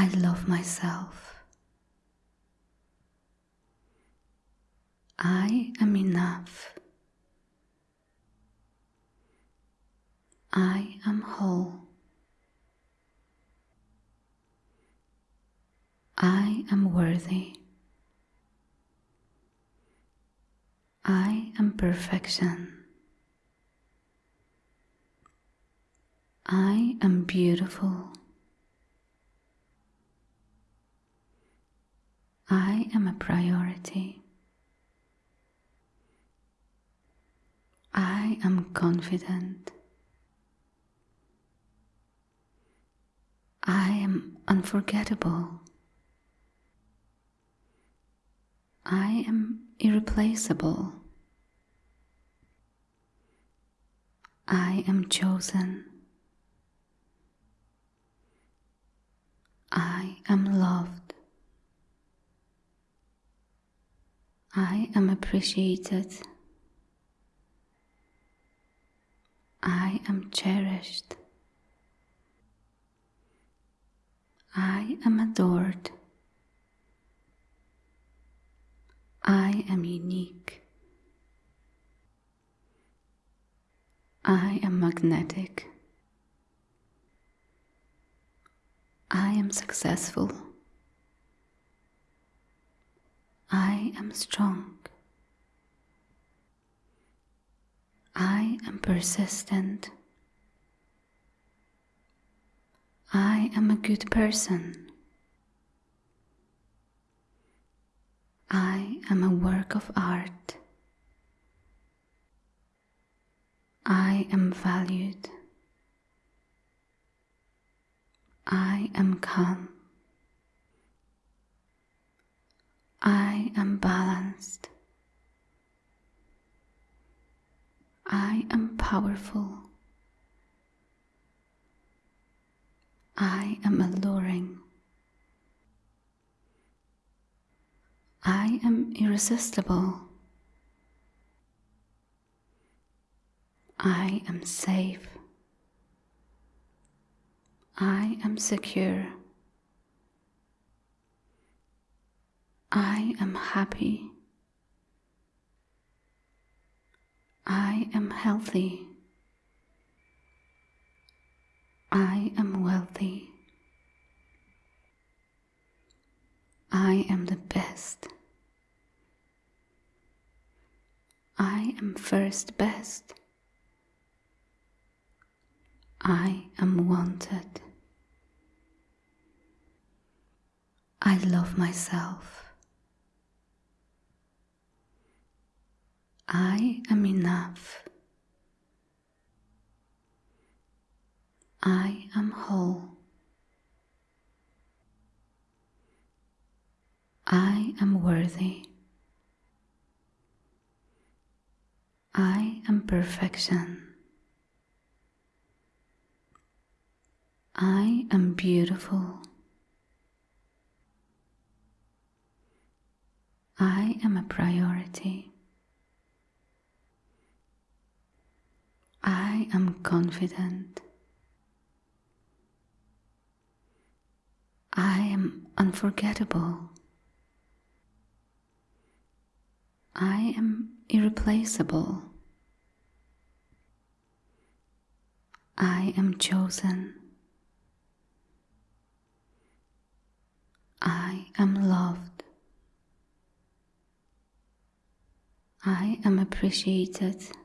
I love myself. I am enough. I am whole. I am worthy. I am perfection. I am beautiful. I am a priority. I am confident. I am unforgettable. I am irreplaceable. I am chosen. I am loved. I am appreciated. I am cherished. I am adored. I am unique. I am magnetic. I am successful. I am strong. I am persistent. I am a good person. I am a work of art. I am valued. I am calm. I am balanced. I am powerful. I am alluring. I am irresistible. I am safe. I am secure. I am happy. I am healthy. I am wealthy. I am the best. I am first best. I am wanted. I love myself. I am enough. I am whole. I am worthy. I am perfection. I am beautiful. I am a priority. I am confident. I am unforgettable. I am irreplaceable. I am chosen. I am loved. I am appreciated.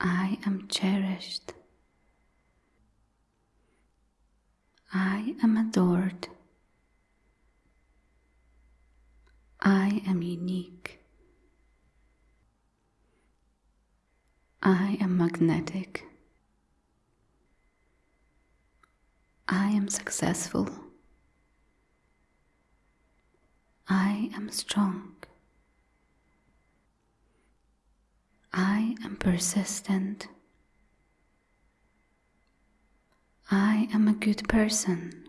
I am cherished. I am adored. I am unique. I am magnetic. I am successful. I am strong. I am persistent. I am a good person.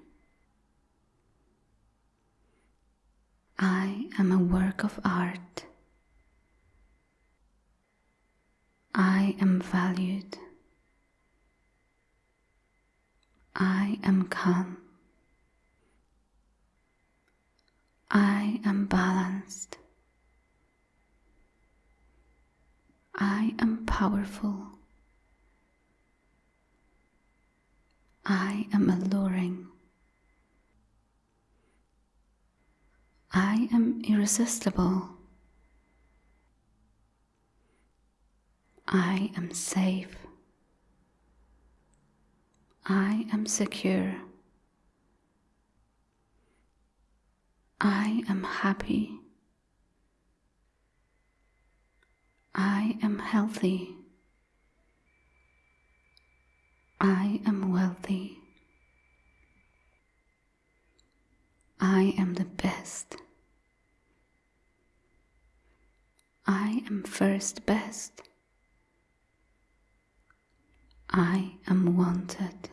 I am a work of art. I am valued. I am calm. I am balanced. I am powerful. I am alluring. I am irresistible. I am safe. I am secure. I am happy. I am healthy. I am wealthy. I am the best. I am first best. I am wanted.